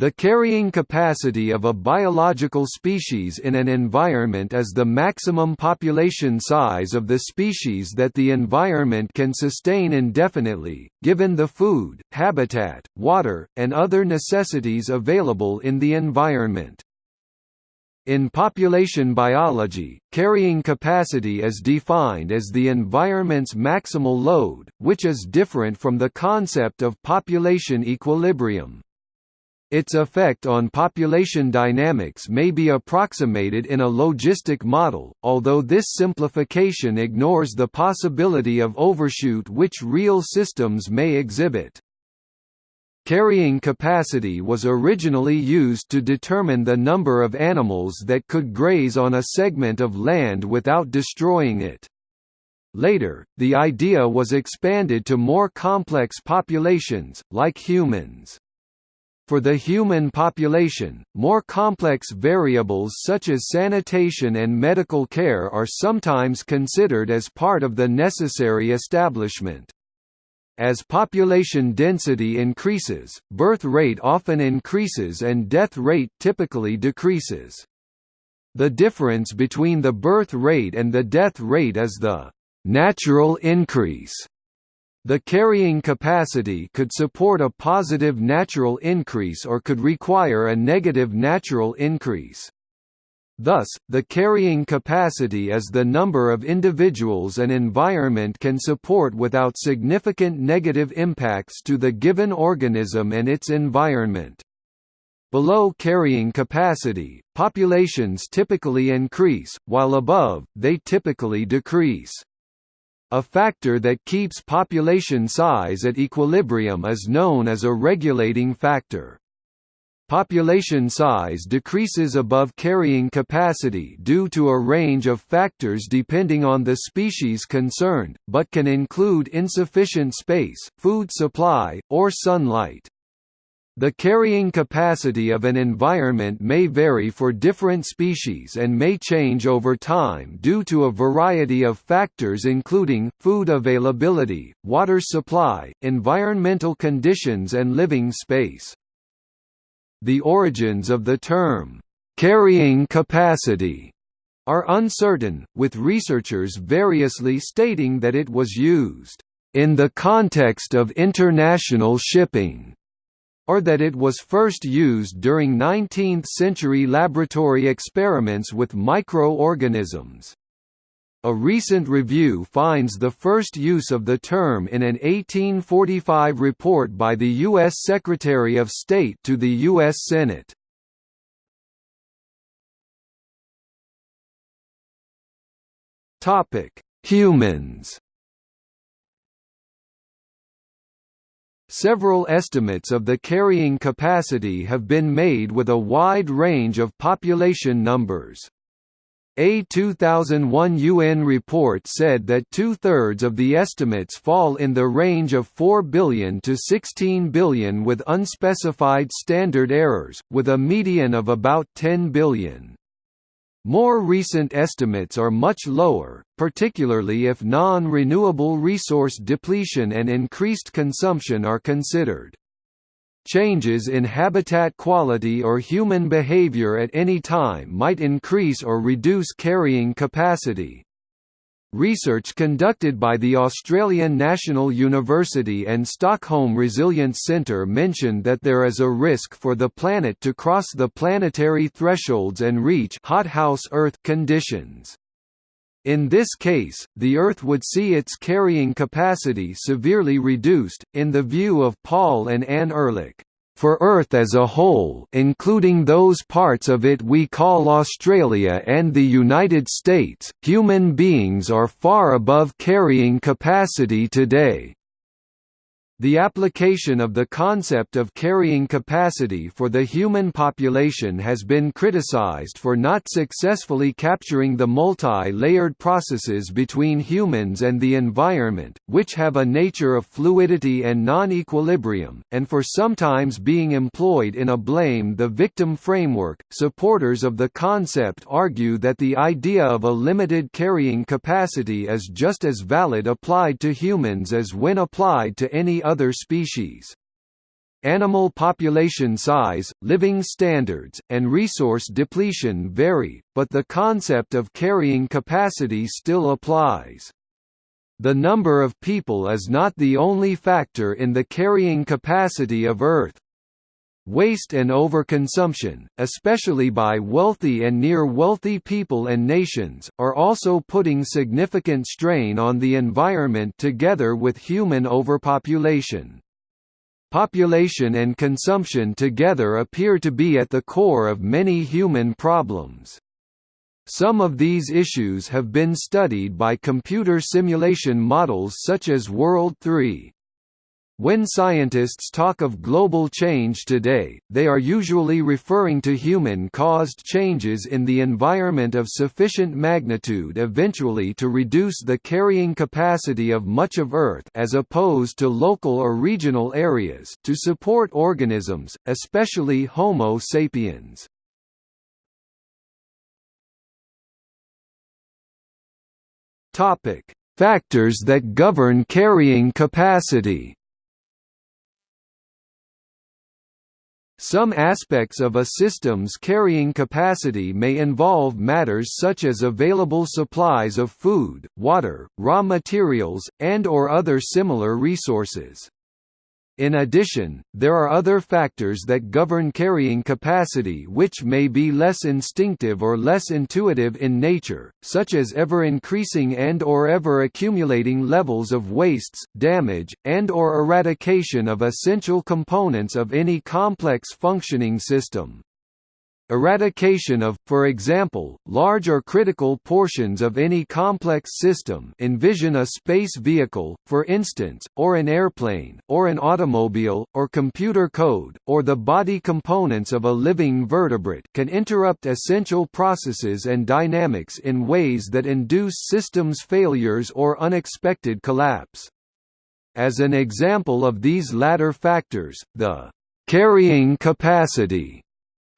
The carrying capacity of a biological species in an environment is the maximum population size of the species that the environment can sustain indefinitely, given the food, habitat, water, and other necessities available in the environment. In population biology, carrying capacity is defined as the environment's maximal load, which is different from the concept of population equilibrium. Its effect on population dynamics may be approximated in a logistic model, although this simplification ignores the possibility of overshoot which real systems may exhibit. Carrying capacity was originally used to determine the number of animals that could graze on a segment of land without destroying it. Later, the idea was expanded to more complex populations, like humans. For the human population, more complex variables such as sanitation and medical care are sometimes considered as part of the necessary establishment. As population density increases, birth rate often increases and death rate typically decreases. The difference between the birth rate and the death rate is the natural increase the carrying capacity could support a positive natural increase or could require a negative natural increase. Thus, the carrying capacity is the number of individuals an environment can support without significant negative impacts to the given organism and its environment. Below carrying capacity, populations typically increase, while above, they typically decrease. A factor that keeps population size at equilibrium is known as a regulating factor. Population size decreases above carrying capacity due to a range of factors depending on the species concerned, but can include insufficient space, food supply, or sunlight. The carrying capacity of an environment may vary for different species and may change over time due to a variety of factors including, food availability, water supply, environmental conditions and living space. The origins of the term, "'carrying capacity' are uncertain, with researchers variously stating that it was used, "'in the context of international shipping' or that it was first used during 19th-century laboratory experiments with microorganisms. A recent review finds the first use of the term in an 1845 report by the U.S. Secretary of State to the U.S. Senate. Humans Several estimates of the carrying capacity have been made with a wide range of population numbers. A 2001 UN report said that two-thirds of the estimates fall in the range of 4 billion to 16 billion with unspecified standard errors, with a median of about 10 billion. More recent estimates are much lower, particularly if non-renewable resource depletion and increased consumption are considered. Changes in habitat quality or human behavior at any time might increase or reduce carrying capacity. Research conducted by the Australian National University and Stockholm Resilience Centre mentioned that there is a risk for the planet to cross the planetary thresholds and reach hothouse Earth conditions. In this case, the Earth would see its carrying capacity severely reduced, in the view of Paul and Anne Ehrlich. For Earth as a whole including those parts of it we call Australia and the United States, human beings are far above carrying capacity today. The application of the concept of carrying capacity for the human population has been criticized for not successfully capturing the multi-layered processes between humans and the environment, which have a nature of fluidity and non-equilibrium, and for sometimes being employed in a blame the victim framework. Supporters of the concept argue that the idea of a limited carrying capacity is just as valid applied to humans as when applied to any other species. Animal population size, living standards, and resource depletion vary, but the concept of carrying capacity still applies. The number of people is not the only factor in the carrying capacity of Earth. Waste and overconsumption, especially by wealthy and near-wealthy people and nations, are also putting significant strain on the environment together with human overpopulation. Population and consumption together appear to be at the core of many human problems. Some of these issues have been studied by computer simulation models such as World 3. When scientists talk of global change today, they are usually referring to human-caused changes in the environment of sufficient magnitude eventually to reduce the carrying capacity of much of Earth as opposed to local or regional areas to support organisms, especially Homo sapiens. Factors that govern carrying capacity Some aspects of a system's carrying capacity may involve matters such as available supplies of food, water, raw materials, and or other similar resources. In addition, there are other factors that govern carrying capacity which may be less instinctive or less intuitive in nature, such as ever-increasing and or ever-accumulating levels of wastes, damage, and or eradication of essential components of any complex functioning system. Eradication of, for example, large or critical portions of any complex system envision a space vehicle, for instance, or an airplane, or an automobile, or computer code, or the body components of a living vertebrate can interrupt essential processes and dynamics in ways that induce systems failures or unexpected collapse. As an example of these latter factors, the carrying capacity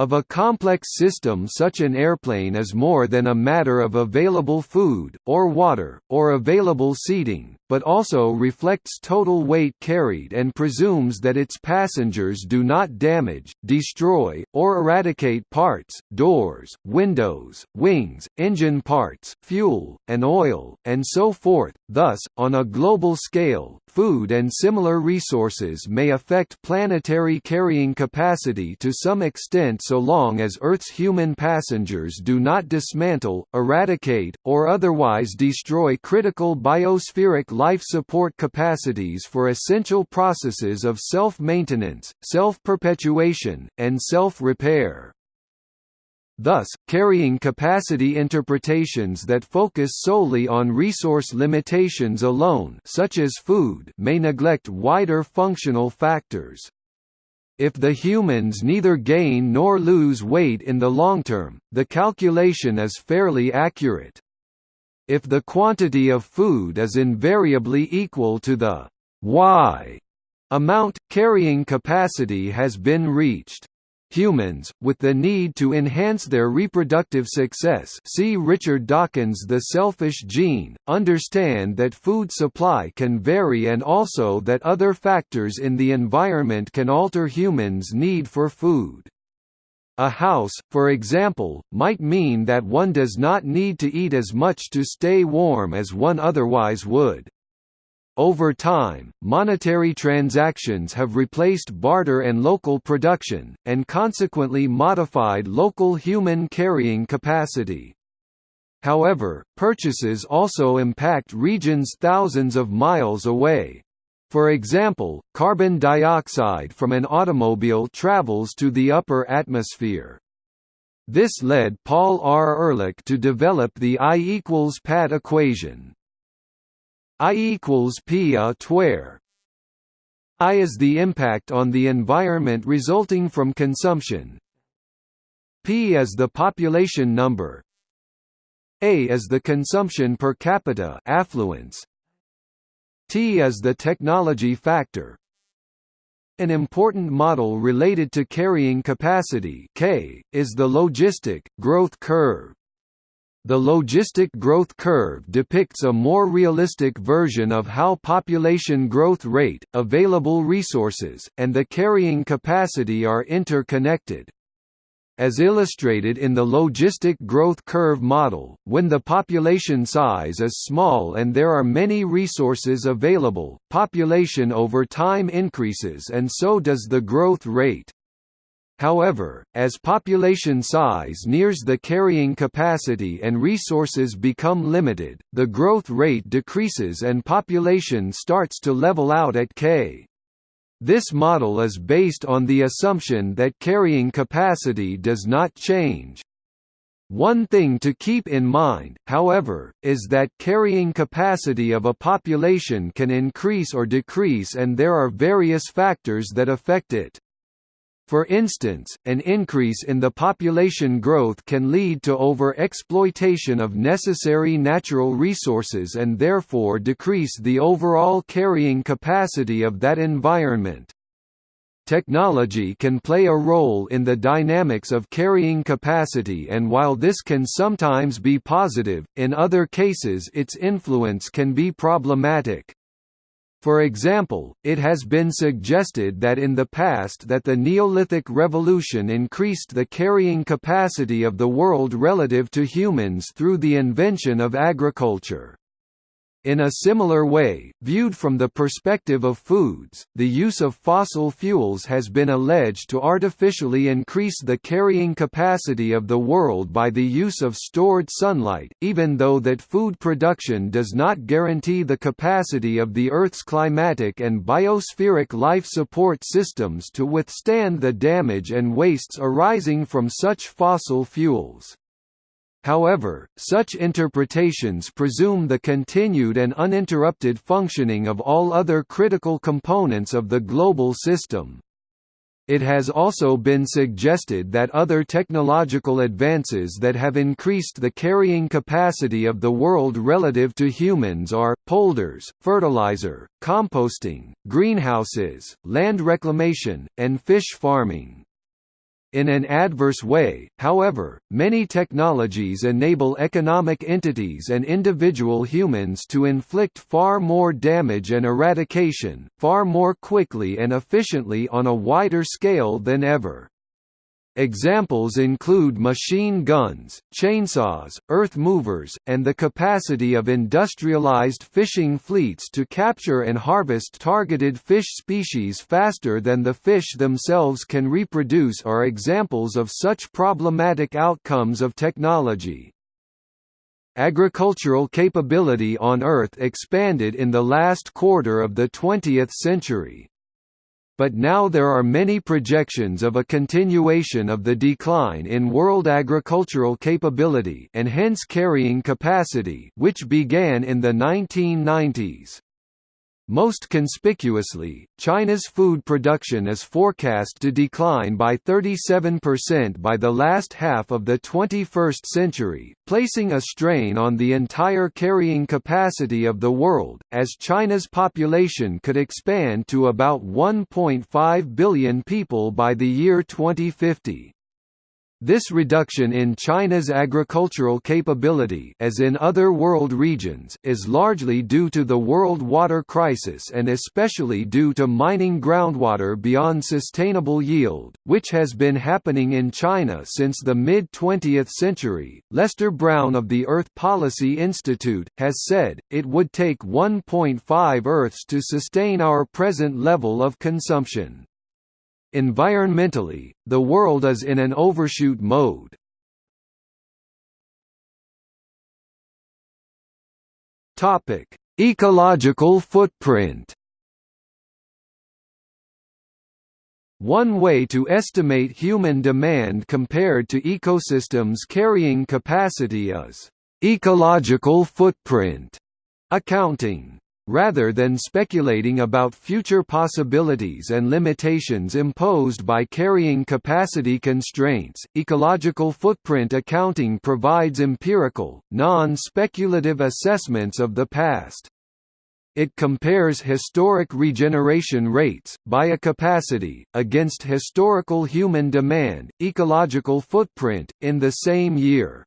of a complex system such an airplane is more than a matter of available food, or water, or available seating, but also reflects total weight carried and presumes that its passengers do not damage, destroy, or eradicate parts, doors, windows, wings, engine parts, fuel, and oil, and so forth. Thus, on a global scale, food and similar resources may affect planetary carrying capacity to some extent so long as Earth's human passengers do not dismantle, eradicate, or otherwise destroy critical biospheric life support capacities for essential processes of self-maintenance, self-perpetuation, and self-repair. Thus, carrying capacity interpretations that focus solely on resource limitations alone such as food may neglect wider functional factors. If the humans neither gain nor lose weight in the long term, the calculation is fairly accurate. If the quantity of food is invariably equal to the y amount, carrying capacity has been reached. Humans, with the need to enhance their reproductive success see Richard Dawkins' The Selfish Gene, understand that food supply can vary and also that other factors in the environment can alter humans' need for food. A house, for example, might mean that one does not need to eat as much to stay warm as one otherwise would. Over time, monetary transactions have replaced barter and local production, and consequently modified local human carrying capacity. However, purchases also impact regions thousands of miles away. For example, carbon dioxide from an automobile travels to the upper atmosphere. This led Paul R. Ehrlich to develop the I equals PAT equation. I equals P a tware. I is the impact on the environment resulting from consumption. P is the population number. A is the consumption per capita affluence. T is the technology factor. An important model related to carrying capacity K, is the logistic, growth curve. The logistic growth curve depicts a more realistic version of how population growth rate, available resources, and the carrying capacity are interconnected. As illustrated in the logistic growth curve model, when the population size is small and there are many resources available, population over time increases and so does the growth rate. However, as population size nears the carrying capacity and resources become limited, the growth rate decreases and population starts to level out at k. This model is based on the assumption that carrying capacity does not change. One thing to keep in mind, however, is that carrying capacity of a population can increase or decrease and there are various factors that affect it. For instance, an increase in the population growth can lead to over-exploitation of necessary natural resources and therefore decrease the overall carrying capacity of that environment. Technology can play a role in the dynamics of carrying capacity and while this can sometimes be positive, in other cases its influence can be problematic. For example, it has been suggested that in the past that the Neolithic revolution increased the carrying capacity of the world relative to humans through the invention of agriculture. In a similar way, viewed from the perspective of foods, the use of fossil fuels has been alleged to artificially increase the carrying capacity of the world by the use of stored sunlight, even though that food production does not guarantee the capacity of the Earth's climatic and biospheric life support systems to withstand the damage and wastes arising from such fossil fuels. However, such interpretations presume the continued and uninterrupted functioning of all other critical components of the global system. It has also been suggested that other technological advances that have increased the carrying capacity of the world relative to humans are, polders, fertilizer, composting, greenhouses, land reclamation, and fish farming. In an adverse way, however, many technologies enable economic entities and individual humans to inflict far more damage and eradication, far more quickly and efficiently on a wider scale than ever. Examples include machine guns, chainsaws, earth movers, and the capacity of industrialized fishing fleets to capture and harvest targeted fish species faster than the fish themselves can reproduce are examples of such problematic outcomes of technology. Agricultural capability on Earth expanded in the last quarter of the 20th century but now there are many projections of a continuation of the decline in world agricultural capability and hence carrying capacity which began in the 1990s. Most conspicuously, China's food production is forecast to decline by 37% by the last half of the 21st century, placing a strain on the entire carrying capacity of the world, as China's population could expand to about 1.5 billion people by the year 2050. This reduction in China's agricultural capability as in other world regions is largely due to the world water crisis and especially due to mining groundwater beyond sustainable yield, which has been happening in China since the mid-20th century. Lester Brown of the Earth Policy Institute has said, it would take 1.5 Earths to sustain our present level of consumption. Environmentally, the world is in an overshoot mode. Topic: Ecological footprint. One way to estimate human demand compared to ecosystems carrying capacity is ecological footprint accounting. Rather than speculating about future possibilities and limitations imposed by carrying capacity constraints, ecological footprint accounting provides empirical, non-speculative assessments of the past. It compares historic regeneration rates, biocapacity, against historical human demand, ecological footprint, in the same year.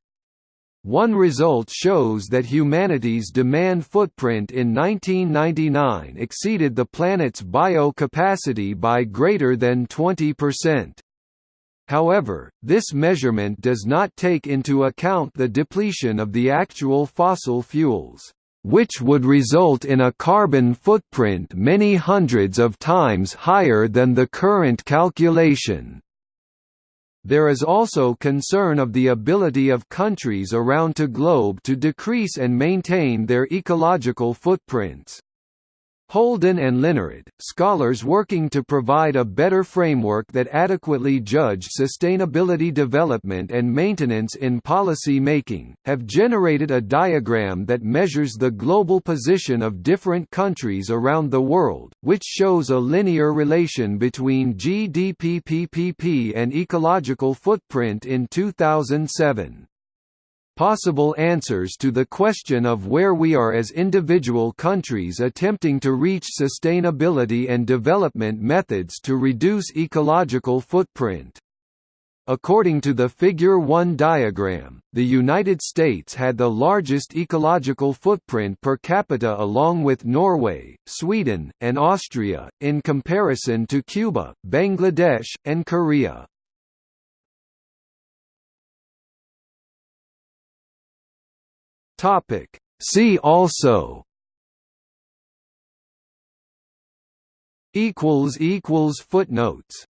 One result shows that humanity's demand footprint in 1999 exceeded the planet's bio-capacity by greater than 20%. However, this measurement does not take into account the depletion of the actual fossil fuels, which would result in a carbon footprint many hundreds of times higher than the current calculation. There is also concern of the ability of countries around the globe to decrease and maintain their ecological footprints. Holden and Linnerud, scholars working to provide a better framework that adequately judge sustainability development and maintenance in policy making, have generated a diagram that measures the global position of different countries around the world, which shows a linear relation between GDP PPP and ecological footprint in 2007. Possible answers to the question of where we are as individual countries attempting to reach sustainability and development methods to reduce ecological footprint. According to the Figure 1 diagram, the United States had the largest ecological footprint per capita along with Norway, Sweden, and Austria, in comparison to Cuba, Bangladesh, and Korea. Topic. See also equals equals footnotes